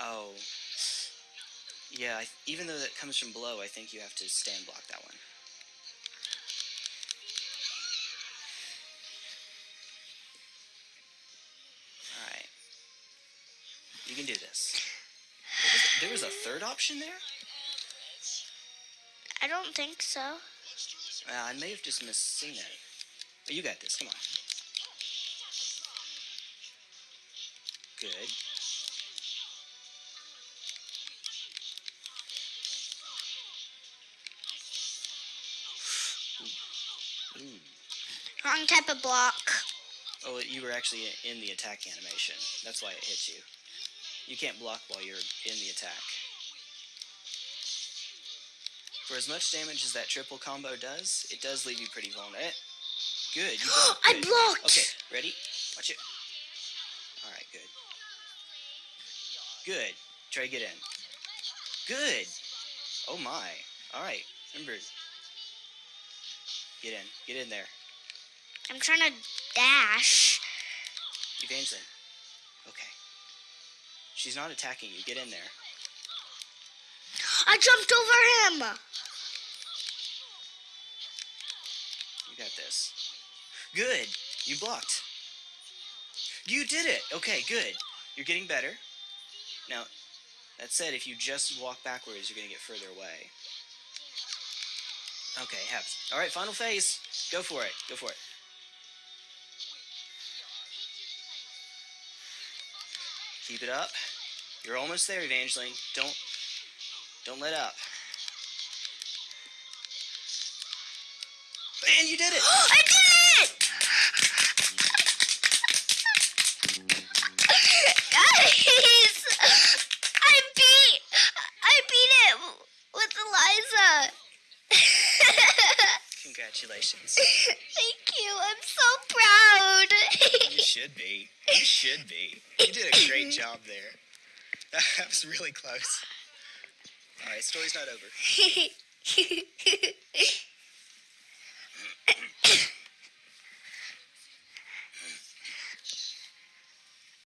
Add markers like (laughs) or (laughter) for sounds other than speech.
Oh. Yeah, I, even though that comes from below, I think you have to stand block that one. Alright. You can do this. There was a third option there? I don't think so. Uh, I may have just misseen it. But you got this, come on. Good. Wrong type of block. Oh, you were actually in the attack animation. That's why it hit you. You can't block while you're in the attack. For as much damage as that triple combo does, it does leave you pretty vulnerable. Eh, Good. You blocked. (gasps) I blocked. Okay, ready? Watch it. Alright, good. Good. Try to get in. Good. Oh my. Alright, remember. Get in. Get in there. I'm trying to dash. Evangeline. Okay. She's not attacking you. Get in there. I jumped over him. You got this. Good. You blocked. You did it. Okay, good. You're getting better. Now, that said, if you just walk backwards, you're going to get further away. Okay, happens. All right, final phase. Go for it. Go for it. Keep it up. You're almost there, Evangeline. Don't don't let up. And you did it! (gasps) I did it! Guys, I beat, I beat it with Eliza. (laughs) Congratulations. Thank you. I'm should be. You should be. You did a great job there. (laughs) That was really close. All right, story's not over. (laughs)